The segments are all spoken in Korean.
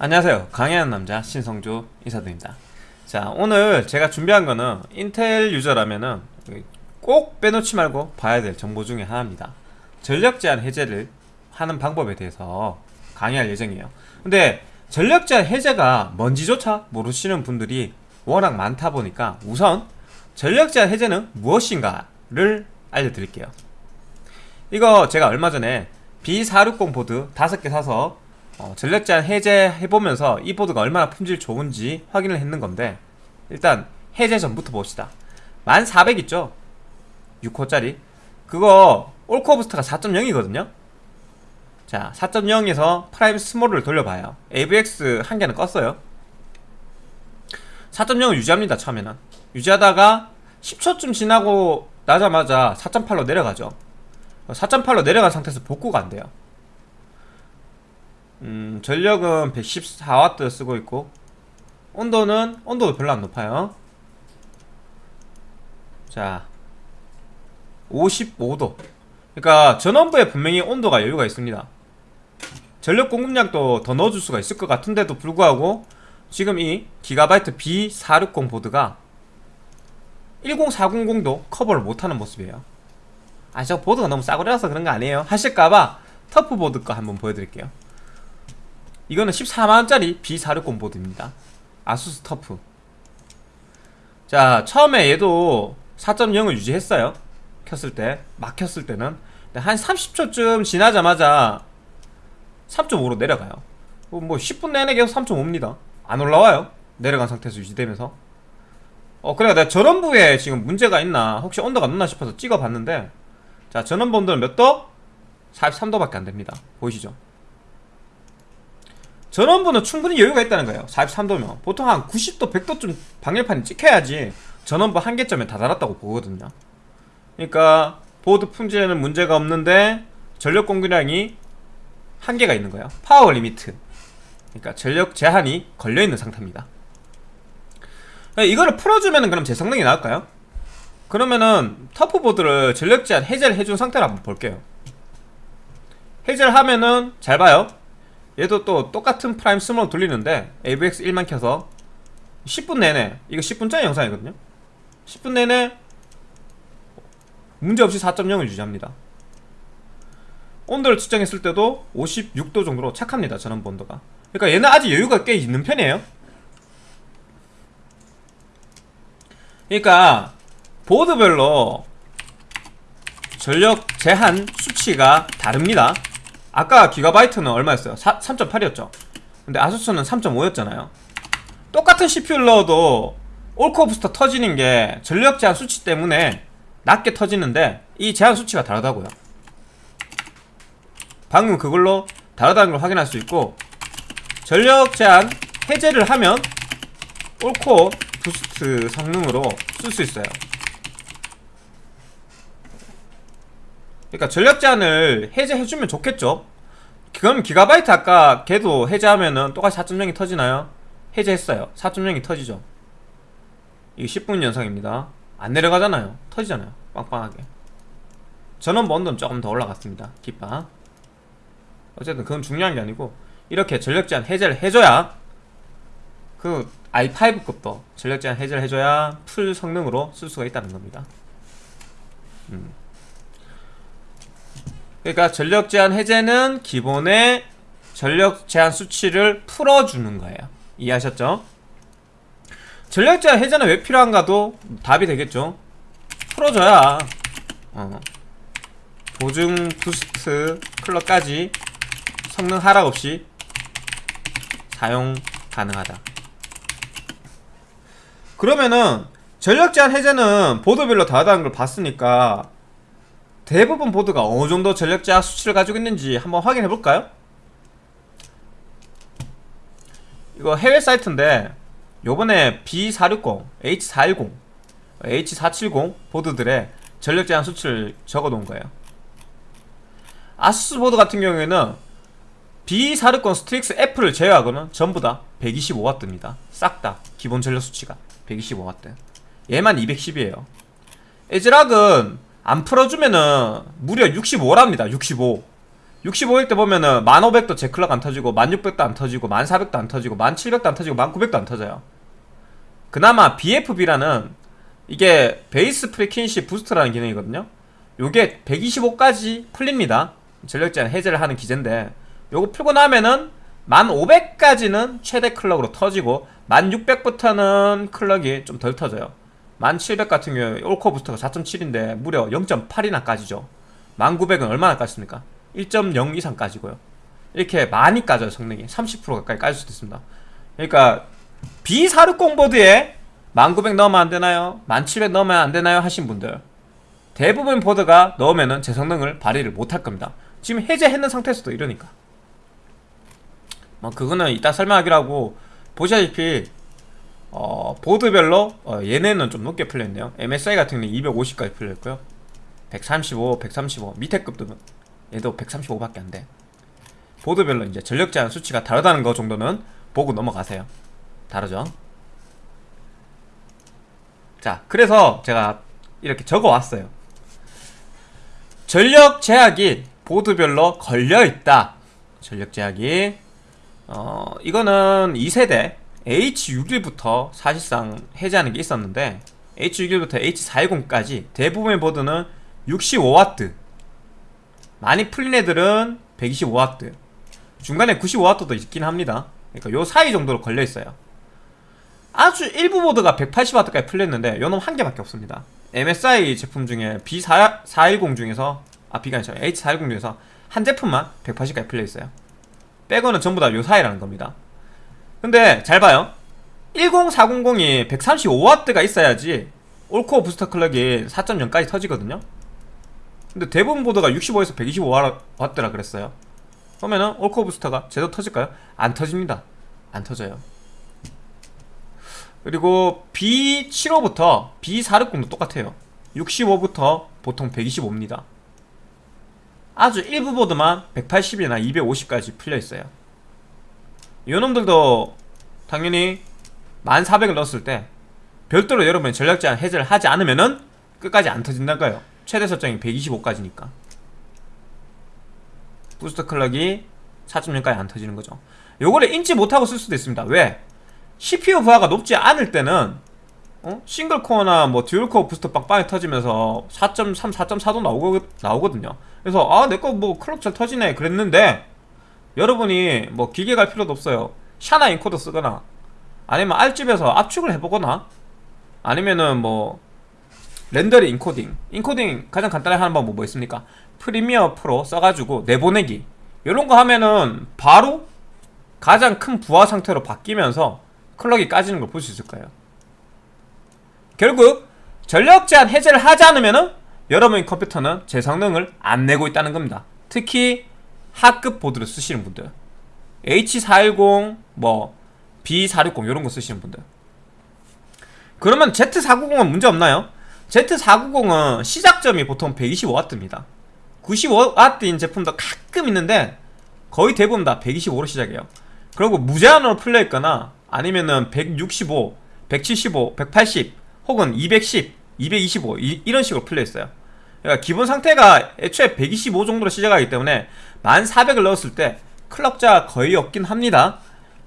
안녕하세요. 강해하는 남자 신성조 인사드립니다. 자 오늘 제가 준비한 거는 인텔 유저라면은 꼭 빼놓지 말고 봐야 될 정보 중에 하나입니다. 전력 제한 해제를 하는 방법에 대해서 강의할 예정이에요. 근데 전력 제한 해제가 뭔지조차 모르시는 분들이 워낙 많다 보니까 우선 전력 제한 해제는 무엇인가를 알려드릴게요. 이거 제가 얼마 전에 B460 보드 5개 사서 어, 제한 해제해보면서 이 보드가 얼마나 품질 좋은지 확인을 했는 건데 일단 해제 전부터 봅시다. 10400 있죠? 6코어짜리. 그거 all-core boost가 4.0이거든요? 자 4.0에서 Prime small을 돌려봐요. AVX 한 개는 껐어요. 4.0을 유지합니다 처음에는. 유지하다가 10초쯤 지나고 나자마자 4.8로 내려가죠. 4.8로 내려간 상태에서 복구가 안 돼요 음, 전력은 114W 쓰고 있고 온도는 온도도 별로 안 높아요. 자 55도. 그러니까 전원부에 분명히 온도가 여유가 있습니다. 전력 공급량도 더 넣어줄 수가 있을 것 같은데도 불구하고 지금 이 기가바이트 B460 보드가 10400도 커버를 못하는 모습이에요. 아 저 보드가 너무 싸구려라서 그런 거 아니에요. 하실까봐 TUF 보드 거 한번 보여드릴게요 이거는 14만원짜리 B460 보드입니다. ASUS TUF. 자 처음에 얘도 4.0을 유지했어요. 켰을 때 막 켰을 때는. 한 30초쯤 지나자마자 3.5로 내려가요. 뭐 10분 내내 계속 3.5입니다. 안 올라와요. 내려간 상태에서 유지되면서. 어 그래 내가 전원부에 지금 문제가 있나? 혹시 온도가 높나 싶어서 찍어봤는데 자 전원부는 몇 도? 43도밖에 안됩니다. 보이시죠 전원부는 충분히 여유가 있다는 거예요. 43도면. 보통 한 90도 100도쯤 방열판이 찍혀야지 전원부 한계점에 다다랐다고 보거든요. 그러니까 보드 품질에는 문제가 없는데 전력 공급량이 한계가 있는 거예요. power limit. 그러니까 전력 제한이 걸려있는 상태입니다. 이거를 풀어주면 그럼 제 성능이 나을까요? 그러면은 TUF 보드를 전력 제한 해제를 해준 상태로 한번 볼게요. 해제를 하면은 잘 봐요 얘도 또 똑같은 Prime small 돌리는데 AVX 1만 켜서 10분 내내 이거 10분짜리 영상이거든요. 10분 내내 문제없이 4.0을 유지합니다. 온도를 측정했을 때도 56도 정도로 착합니다 전원부 온도가. 그러니까 얘는 아직 여유가 꽤 있는 편이에요. 그러니까 보드별로 전력 제한 수치가 다릅니다 아까 기가바이트는 얼마였어요? 3.8이었죠. 근데 아수스는 3.5였잖아요. 똑같은 CPU를 넣어도 all-core 부스터 터지는 게 전력 제한 수치 때문에 낮게 터지는데 이 제한 수치가 다르다고요. 방금 그걸로 다르다는 걸 확인할 수 있고 전력 제한 해제를 하면 all-core 부스트 성능으로 쓸 수 있어요 그러니까 전력 제한을 해제해주면 좋겠죠. 그럼 기가바이트 아까 걔도 해제하면은 똑같이 4.0이 터지나요? 해제했어요. 4.0이 터지죠. 이게 10분 연상입니다. 안 내려가잖아요. 터지잖아요. 빵빵하게. 전원부 온도는 조금 더 올라갔습니다. 기빠 어쨌든 그건 중요한 게 아니고 이렇게 전력 제한 해제를 해줘야 그 i5급도 전력 제한 해제를 해줘야 풀 성능으로 쓸 수가 있다는 겁니다. 음. 그러니까 전력 제한 해제는 기본의 전력 제한 수치를 풀어주는 거예요 이해하셨죠? 전력 제한 해제는 왜 필요한가도 답이 되겠죠 풀어줘야 어. 보증 부스트 클럭까지 성능 하락 없이 사용 가능하다 그러면은 전력 제한 해제는 보드별로 다르다는 걸 봤으니까 대부분 보드가 어느정도 전력 제한 수치를 가지고 있는지 한번 확인해 볼까요? 이거 해외 사이트인데 요번에 B460, H410, H470 보드들의 전력 제한 수치를 적어 놓은 거예요. ASUS 보드 같은 경우에는 B460 STRIX F를 제외하고는 전부 다 125W입니다. 싹 다 기본 전력 수치가 125W 얘만 210이에요. ASRock은 안 풀어주면은 무려 65랍니다 65 65일 때 보면은 1500도 제 클럭 안 터지고 1600도 안 터지고 1400도 안 터지고 1700도 안 터지고 1900도 안 터져요. 그나마 BFB라는 이게 base frequency boost라는 기능이거든요. 요게 125까지 풀립니다. 전력 제한 해제를 하는 기제인데 요거 풀고 나면은 1500까지는 최대 클럭으로 터지고 1600부터는 클럭이 좀 덜 터져요 1700 같은 경우에 올코어 부스터가 4.7인데 무려 0.8이나 까지죠. 1900은 얼마나 까집니까? 1.0 이상 까지고요. 이렇게 많이 까져요 성능이. 30% 가까이 까질 수도 있습니다. 그러니까 B460 보드에 1900 넣으면 안되나요? 1700 넣으면 안되나요? 하신 분들. 대부분 보드가 넣으면은 제 성능을 발휘를 못할 겁니다. 지금 해제했는 상태에서도 이러니까. 뭐 그거는 이따 설명하기로 하고 보시다시피 어, 보드별로 어, 얘네는 좀 높게 풀려있네요. MSI 같은 경우는 250까지 풀려있고요. 135, 135 밑에 급도 얘도 135밖에 안 돼. 보드별로 이제 전력 제한 수치가 다르다는 거 정도는 보고 넘어가세요. 다르죠? 자 그래서 제가 이렇게 적어 왔어요. 전력 제약이 보드별로 걸려있다. 전력 제약이 어 이거는 2세대 H61부터 사실상 해제하는 게 있었는데 H61부터 H410까지 대부분의 보드는 65W 많이 풀린 애들은 125W 중간에 95W도 있긴 합니다. 그러니까 요 사이 정도로 걸려있어요. 아주 일부 보드가 180W까지 풀렸는데 요놈 한 개밖에 없습니다. MSI 제품 중에 B410 중에서 아 B가 아니죠. H410 중에서 한 제품만 180까지 풀려있어요. 빼고는 전부 다 요 사이라는 겁니다 근데 잘 봐요. 10400이 135W가 있어야지 올코어 부스터 클럭이 4.0까지 터지거든요. 근데 대부분 보드가 65에서 125W라 그랬어요. 그러면은 올코어 부스터가 제대로 터질까요? 안 터집니다. 안 터져요. 그리고 B75부터 B460도 똑같아요. 65부터 보통 125입니다. 아주 일부 보드만 180이나 250까지 풀려있어요 이놈들도 당연히 1400을 넣었을 때 별도로 여러분이 전력 제한 해제를 하지 않으면은 끝까지 안 터진다고요. 최대 설정이 125까지니까. 부스터 클럭이 4.0까지 안 터지는 거죠. 요거를 인지 못하고 쓸 수도 있습니다. 왜? CPU 부하가 높지 않을 때는 어? single core나 뭐 dual core 부스터 빵빵히 터지면서 4.3, 4.4도 나오거, 나오거든요. 그래서 아 내 거 뭐 클럭 잘 터지네 그랬는데 여러분이 뭐 길게 갈 필요도 없어요. 샤나 인코더 쓰거나 아니면 알집에서 압축을 해보거나 아니면은 뭐 렌더링 인코딩. 인코딩 가장 간단하게 하는 방법 뭐 있습니까? Premiere Pro 써가지고 내보내기. 이런 거 하면은 바로 가장 큰 부하 상태로 바뀌면서 클럭이 까지는 걸 볼 수 있을 거예요. 결국 전력 제한 해제를 하지 않으면 은 여러분의 컴퓨터는 제 성능을 안 내고 있다는 겁니다. 특히 하급 보드를 쓰시는 분들 H410 뭐 B460 이런 거 쓰시는 분들. 그러면 Z490은 문제 없나요? Z490은 시작점이 보통 125W입니다. 95W인 제품도 가끔 있는데 거의 대부분 다 125로 시작해요. 그리고 무제한으로 풀려있거나 아니면은 165, 175, 180 혹은 210, 225 이, 런 식으로 풀려있어요 그러니까 기본 상태가 애초에 125 정도로 시작하기 때문에 1400을 넣었을 때 클럭자가 거의 없긴 합니다.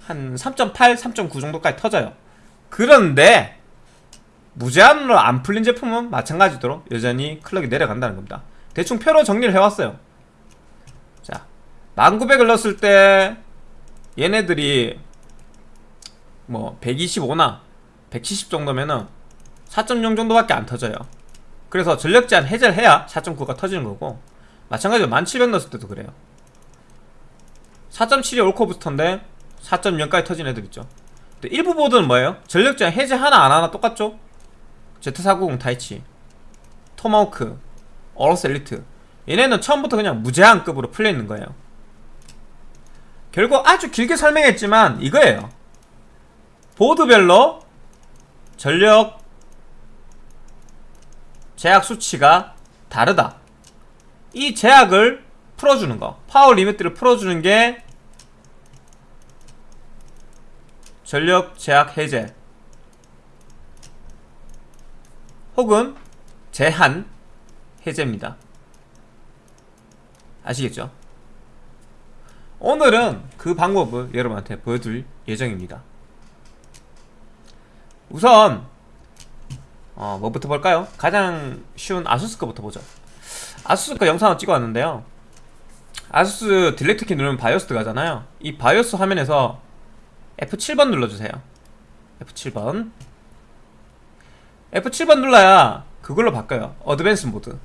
한 3.8, 3.9 정도까지 터져요. 그런데 무제한으로 안 풀린 제품은 마찬가지로 여전히 클럭이 내려간다는 겁니다. 대충 표로 정리를 해왔어요. 자 1900을 넣었을 때 얘네들이 뭐 125나 170 정도면은 4.0 정도밖에 안 터져요 그래서 전력 제한 해제를 해야 4.9가 터지는 거고 마찬가지로 1700 넣었을 때도 그래요. 4.7이 올코 부스터인데 4.0까지 터진 애들 있죠. 일부 보드는 뭐예요? 전력 제한 해제 하나 안 하나 똑같죠? Z490 Taichi Tomahawk AORUS Elite. 얘네는 처음부터 그냥 무제한급으로 풀려있는 거예요. 결국 아주 길게 설명했지만 이거예요. 보드별로 전력 제약 수치가 다르다. 이 제약을 풀어주는 거. power limit를 풀어주는 게 전력 제약 해제 혹은 제한 해제입니다. 아시겠죠? 오늘은 그 방법을 여러분한테 보여줄 예정입니다. 우선 어, 뭐부터 볼까요? 가장 쉬운 아수스 거부터 보죠. 아수스 거 영상을 찍어왔는데요. ASUS delete 키 누르면 BIOS 들어가잖아요. 이 BIOS 화면에서 F7번 눌러주세요. F7번. F7번 눌러야 그걸로 바꿔요. advanced 모드.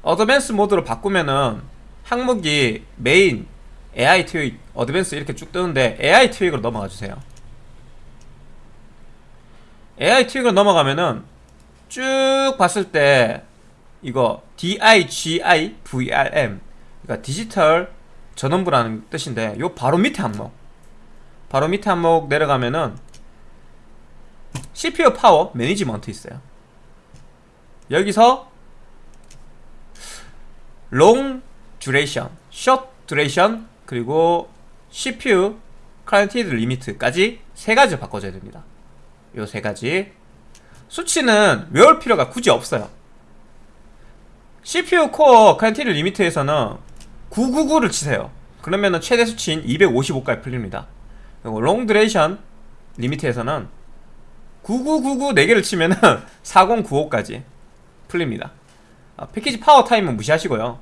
advanced 모드로 바꾸면은 항목이 main, AI tweak, advanced 이렇게 쭉 뜨는데 AI tweak으로 넘어가 주세요. AI tweak으로 넘어가면은 쭉 봤을 때 이거 DIGI VRM 그러니까 디지털 전원부라는 뜻인데 요 바로 밑에 항목 바로 밑에 항목 내려가면은 CPU power management 있어요. 여기서 long duration, short duration 그리고 CPU current limit까지 세 가지를 바꿔줘야 됩니다. 요 세 가지 수치는 외울 필요가 굳이 없어요. CPU core current limit에서는 999를 치세요. 그러면은 최대 수치인 255까지 풀립니다. 그리고 long duration limit에서는 9999 4개를 치면은 4095까지 풀립니다. 아, package power time은 무시하시고요.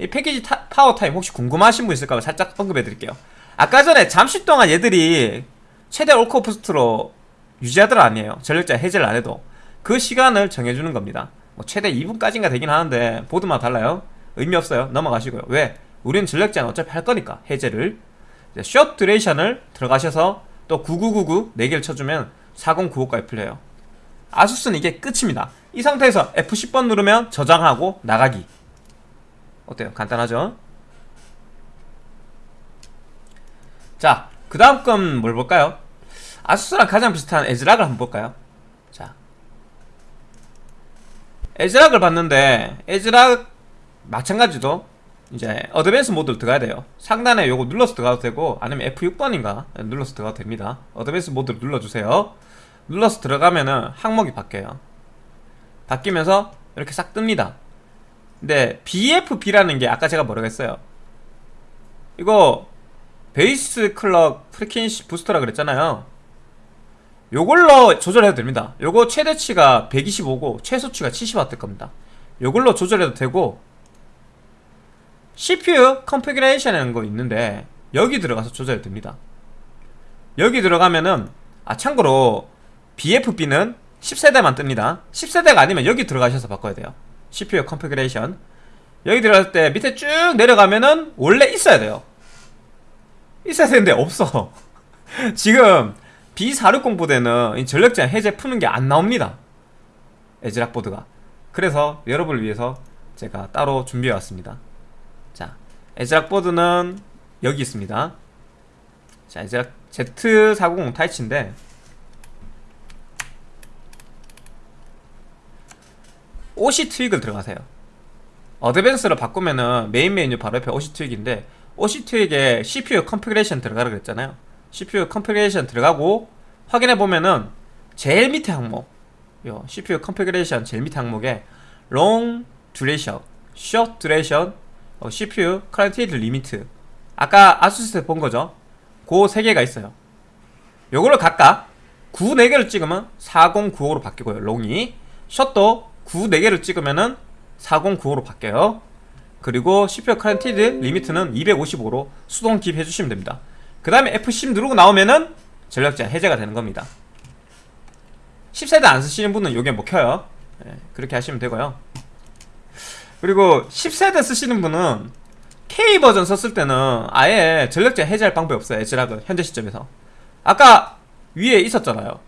이 패키지 타, power time 혹시 궁금하신 분 있을까 봐 살짝 언급해 드릴게요. 아까 전에 잠시 동안 얘들이 최대 올코어 부스트로 유지하더라 아니에요. 전력자 해제를 안 해도 그 시간을 정해주는 겁니다. 뭐 최대 2분까지인가 되긴 하는데 보드마다 달라요? 의미 없어요. 넘어가시고요. 왜? 우리는 전력 제한 어차피 할 거니까 해제를. 숏 듀레이션을 들어가셔서 또 9999 4개를 쳐주면 4095까지 풀려요. 아수스는 이게 끝입니다. 이 상태에서 F10번 누르면 저장하고 나가기. 어때요? 간단하죠? 자, 그 다음 건 뭘 볼까요? ASUS랑 가장 비슷한 ASRock을 한번 볼까요? 자. ASRock을 봤는데 ASRock 마찬가지도 이제 advanced 모드로 들어가야 돼요. 상단에 요거 눌러서 들어가도 되고 아니면 F6번인가 눌러서 들어가도 됩니다. advanced 모드를 눌러주세요. 눌러서 들어가면은 항목이 바뀌어요. 바뀌면서 이렇게 싹 뜹니다. 근데 BFB라는 게 아까 제가 했어요? 이거 base clock frequency booster라 그랬잖아요 요걸로 조절해도 됩니다. 요거 최대치가 125고 최소치가 70W 겁니다. 요걸로 조절해도 되고 CPU configuration이라는 거 있는데 여기 들어가서 조절해도 됩니다. 여기 들어가면은 아 참고로 BFB는 10세대만 뜹니다. 10세대가 아니면 여기 들어가셔서 바꿔야 돼요. CPU configuration. 여기 들어갈 때 밑에 쭉 내려가면은 원래 있어야 돼요. 있어야 되는데 없어. 지금 B460 보드에는 전력 제한 해제 푸는 게 안 나옵니다. ASRock 보드가. 그래서 여러분을 위해서 제가 따로 준비해 왔습니다. 자 ASRock 보드는 여기 있습니다. 자 에즈락 Z490 타이치인데 OC 트윅을 들어가세요. Advanced로 바꾸면은 메인 메뉴 바로 옆에 OC 트윅인데 OC 트윅에 CPU Configuration 들어가라 그랬잖아요 CPU Configuration 들어가고 확인해 보면은 제일 밑에 항목 요 CPU 컨피그레이션 제일 밑에 항목에 Long Duration, Short Duration, 어, CPU Current Limit. 아까 아수스 본 거죠? 그세 개가 있어요. 요걸로 각각 9 4개를 찍으면 4095로 바뀌고요 롱이. 숏도 9 4개를 찍으면은 4095로 바뀌어요. 그리고 CPU Current 리미트는 255로 수동 기입 해주시면 됩니다 그 다음에 F10 누르고 나오면은 전력 제한 해제가 되는 겁니다. 10세대 안 쓰시는 분은 요게 못 켜요. 네, 그렇게 하시면 되고요. 그리고 10세대 쓰시는 분은 K 버전 썼을 때는 아예 전력 제한 해제할 방법이 없어요. ASRock은 현재 시점에서. 아까 위에 있었잖아요.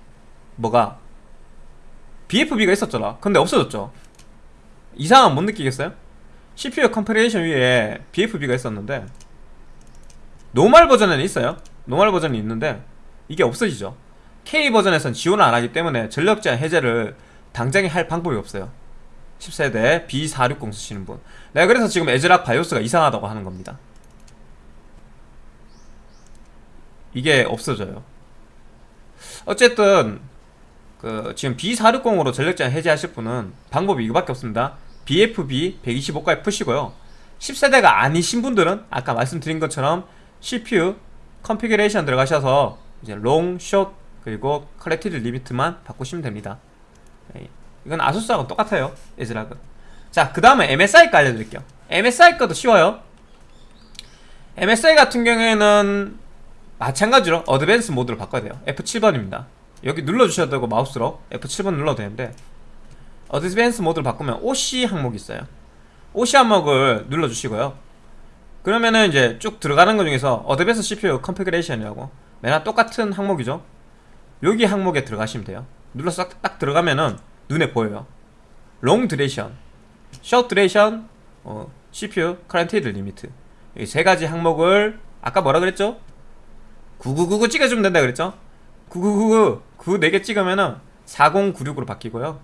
뭐가? BFB가 있었잖아. 근데 없어졌죠. 이상은 못 느끼겠어요? CPU Configuration 위에 BFB가 있었는데 normal 버전에는 있어요. normal 버전이 있는데 이게 없어지죠. K 버전에선 지원을 안하기 때문에 전력 제한 해제를 당장에 할 방법이 없어요. 10세대 B460 쓰시는 분. 내가 그래서 지금 ASRock 바이오스가 이상하다고 하는 겁니다. 이게 없어져요. 어쨌든 그 지금 B460으로 전력 제한 해제하실 분은 방법이 이거밖에 없습니다. BFB 125까지 푸시고요. 10세대가 아니신 분들은 아까 말씀드린 것처럼 CPU Configuration 들어가셔서 이제 Long, Short 그리고 Current Limit만 바꾸시면 됩니다. 예, 이건 ASUS하고 똑같아요 ASRock은 자 그 다음에 MSI 거 알려드릴게요. MSI 거도 쉬워요. MSI 같은 경우에는 마찬가지로 Advanced 모드로 바꿔야 돼요. F7번입니다. 여기 눌러주셔도 되고 마우스로 F7번 눌러도 되는데 Advanced 모드로 바꾸면 OC 항목이 있어요. OC 항목을 눌러주시고요 그러면은 이제 쭉 들어가는 것 중에서 어드밴스 CPU 컨피그레이션이라고 맨날 똑같은 항목이죠. 여기 항목에 들어가시면 돼요. 눌러서 딱, 딱 들어가면은 눈에 보여요. Long Duration Short Duration 어, CPU Current Limit 이 세 가지 항목을 아까 뭐라 그랬죠? 9999 찍어주면 된다 그랬죠? 9999그 4개 찍으면은 4096으로 바뀌고요.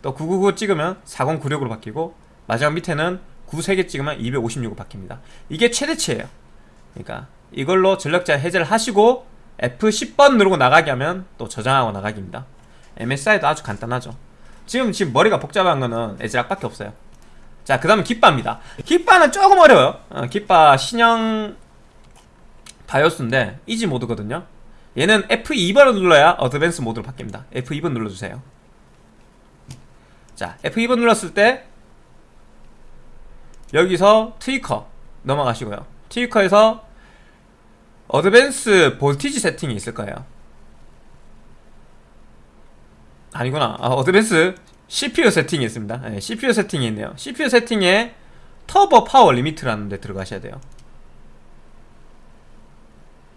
또999 찍으면 4096으로 바뀌고 마지막 밑에는 9 3개 찍으면 256으로 바뀝니다. 이게 최대치예요. 그러니까 이걸로 전력자 해제를 하시고 F10번 누르고 나가게 하면 또 저장하고 나가기입니다. MSI도 아주 간단하죠. 지금 지금 머리가 복잡한 거는 에즈락밖에 없어요. 자 그 다음에 깃바입니다. 깃바는 조금 어려워요. 어, 깃바 신형 바이오스인데 Easy 모드거든요. 얘는 F2번을 눌러야 Advanced 모드로 바뀝니다. F2번 눌러주세요. 자 F2번 눌렀을 때 여기서 Tweaker 넘어가시고요. Tweaker에서 Advanced Voltage Setting이 있을 거예요. 아니구나. 아, 어드밴스 CPU 세팅이 있습니다. 네, CPU 세팅이 있네요. CPU 세팅에 Turbo Power Limit라는 데 들어가셔야 돼요.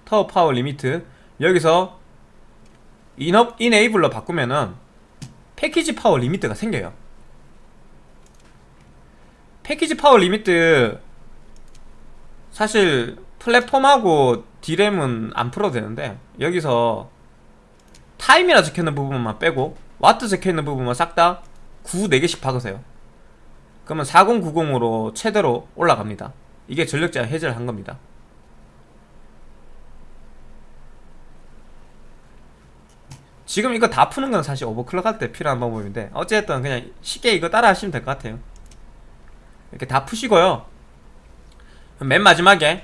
Turbo Power Limit. 여기서 enable, enable로 바꾸면은 Package Power Limit가 생겨요 Package Power Limit 사실 플랫폼하고 디램은 안 풀어도 되는데 여기서 타임이라 적혀있는 부분만 빼고 와트 적혀있는 부분만 싹 다 9, 4개씩 박으세요. 그러면 4090으로 최대로 올라갑니다. 이게 전력 제한 해제를 한 겁니다. 지금 이거 다 푸는 건 사실 overclock 할 때 필요한 방법인데 어쨌든 그냥 쉽게 이거 따라 하시면 될 것 같아요 이렇게 다 푸시고요. 맨 마지막에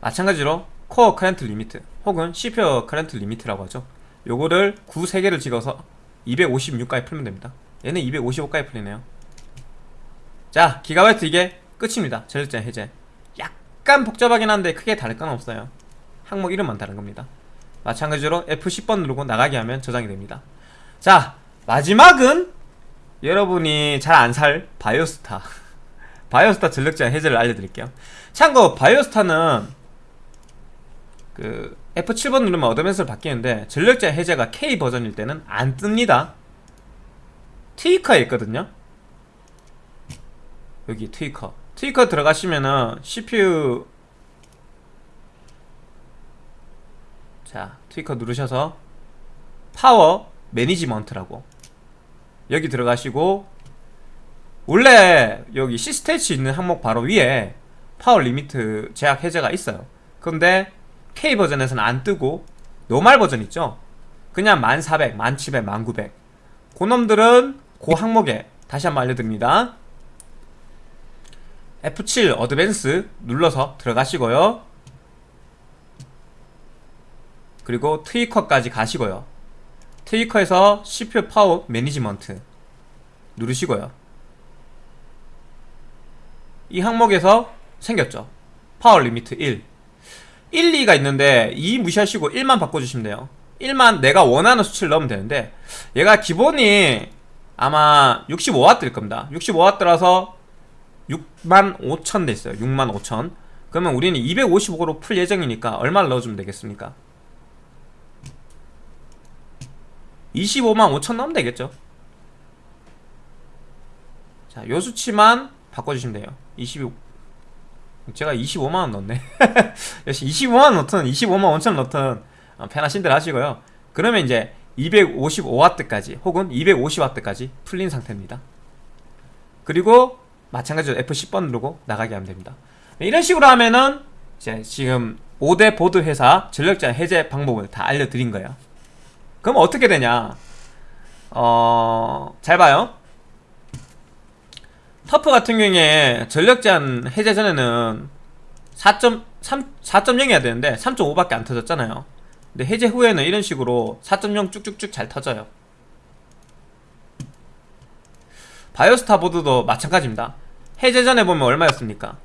마찬가지로 Core Current Limit 혹은 CPU 커렌트 리미트라고 하죠. 요거를 9 3개를 찍어서 256까지 풀면 됩니다. 얘는 255까지 풀리네요. 자 기가바이트 이게 끝입니다. 전력제 해제. 약간 복잡하긴 한데 크게 다를 건 없어요. 항목 이름만 다른 겁니다. 마찬가지로 F10번 누르고 나가게 하면 저장이 됩니다. 자 마지막은 여러분이 잘 안 살 바이오스타 바이오스타 전력제 해제를 알려드릴게요. 참고 바이오스타는 그 F7번 누르면 Advanced로 바뀌는데 전력 제한 해제가 K 버전일 때는 안 뜹니다. Tweaker에 있거든요. 여기 Tweaker. Tweaker 들어가시면은 CPU 자 Tweaker 누르셔서 Power Management라고 여기 들어가시고 원래 여기 시스테치 있는 항목 바로 위에 Power Limit 제약 해제가 있어요. 근데 K 버전에서는 안 뜨고 normal 버전 있죠? 그냥 1400, 1700, 1900 그놈들은 그 항목에 다시 한번 알려드립니다. F7 Advanced 눌러서 들어가시고요. 그리고 Tweaker까지 가시고요. 트위커에서 CPU 파워 매니지먼트 누르시고요 이 항목에서 생겼죠. Power Limit 1 1, 2가 있는데 2 무시하시고 1만 바꿔주시면 돼요. 1만 내가 원하는 수치를 넣으면 되는데 얘가 기본이 아마 65W일 겁니다. 65W라서 6만 5천 돼 있어요. 6만 5천. 그러면 우리는 255로 풀 예정이니까 얼마를 넣어주면 되겠습니까? 25만 5천 넣으면 되겠죠. 자, 요 수치만 바꿔주시면 돼요. 22 제가 25만원 넣었네. 역시 25만원 넣든 25만 5천 넣든 어, 편하신 대로 하시고요. 그러면 이제 255W까지 혹은 250W까지 풀린 상태입니다. 그리고 마찬가지로 F10번 누르고 나가게 하면 됩니다. 이런 식으로 하면은 이제 지금 5대 보드 회사 전력자 해제 방법을 다 알려드린 거예요. 그럼 어떻게 되냐? 어... 잘 봐요 터프 같은 경우에 전력 제한 해제 전에는 4.3 4.0이어야 되는데 3.5밖에 안 터졌잖아요. 근데 해제 후에는 이런 식으로 4.0 쭉쭉쭉 잘 터져요. 바이오스타 보드도 마찬가지입니다. 해제 전에 보면 얼마였습니까?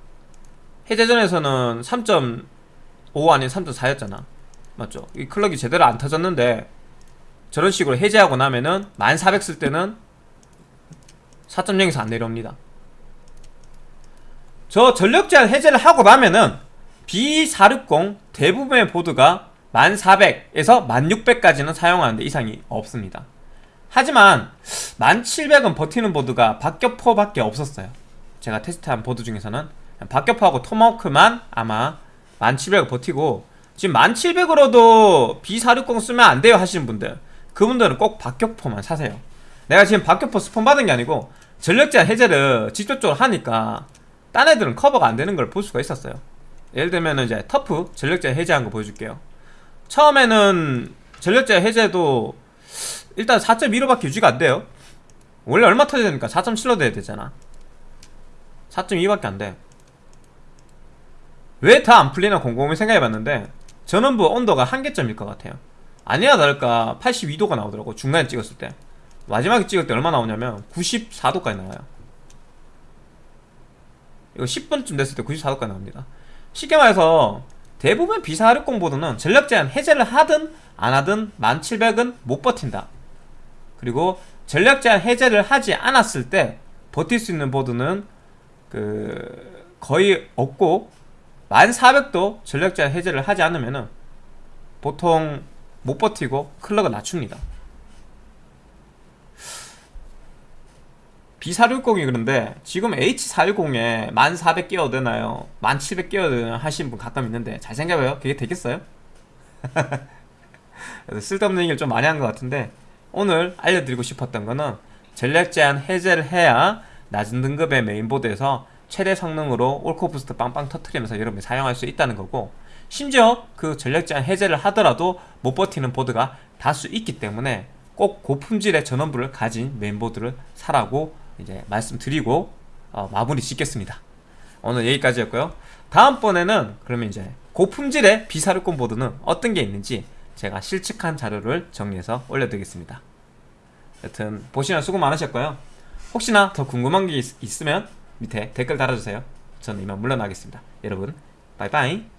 해제 전에서는 3.5 아닌 3.4였잖아. 맞죠? 이 클럭이 제대로 안 터졌는데 저런 식으로 해제하고 나면은 1400 쓸 때는 4.0에서 안 내려옵니다. 저 전력 제한 해제를 하고 나면은 B460 대부분의 보드가 1400에서 1600까지는 사용하는데 이상이 없습니다. 하지만 1700은 버티는 보드가 박격포밖에 없었어요. 제가 테스트한 보드 중에서는 박격포하고 토마호크만 아마 1700을 버티고 지금 1700으로도 B460 쓰면 안 돼요 하시는 분들 그분들은 꼭 박격포만 사세요. 내가 지금 박격포 스폰 받은 게 아니고 전력 제한 해제를 직접적으로 하니까 딴 애들은 커버가 안 되는 걸 볼 수가 있었어요. 예를 들면 이제 터프 전력 제한 해제한 거 보여줄게요. 처음에는 전력 제한 해제도 일단 4.15밖에 유지가 안 돼요. 원래 얼마 터져야 되니까 4.7로 돼야 되잖아. 4.2밖에 안 돼. 왜 다 안 풀리나 곰곰이 생각해봤는데 전원부 온도가 한계점일 것 같아요. 아니나 다를까 82도가 나오더라고 중간에 찍었을 때. 마지막에 찍을 때 얼마 나오냐면 94도까지 나와요. 이거 10분쯤 됐을 때 94도까지 나옵니다. 쉽게 말해서 대부분 B460 보드는 전력 제한 해제를 하든 안 하든 1700은 못 버틴다. 그리고 전력 제한 해제를 하지 않았을 때 버틸 수 있는 보드는 그 거의 없고 1400도 전력 제한 해제를 하지 않으면은 보통 못 버티고 클럭을 낮춥니다. B460이 그런데 지금 H410에 1400 끼워도 되나요? 1700 끼워도 되나요? 하시는 분 가끔 있는데 잘 생각해봐요. 그게 되겠어요? 쓸데없는 얘기를 좀 많이 한 것 같은데 오늘 알려드리고 싶었던 거는 전력 제한 해제를 해야 낮은 등급의 메인보드에서 최대 성능으로 all-core boost 빵빵 터트리면서 여러분이 사용할 수 있다는 거고 심지어 그 전력 제한 해제를 하더라도 못 버티는 보드가 다수 있기 때문에 꼭 고품질의 전원부를 가진 메인보드를 사라고 이제 말씀드리고 어, 마무리 짓겠습니다. 오늘 여기까지였고요. 다음번에는 그러면 이제 고품질의 비사르권 보드는 어떤 게 있는지 제가 실측한 자료를 정리해서 올려드리겠습니다. 여튼 보시면 수고 많으셨고요. 혹시나 더 궁금한 게 있, 있으면 밑에 댓글 달아주세요. 저는 이만 물러나겠습니다. 여러분, 바이바이.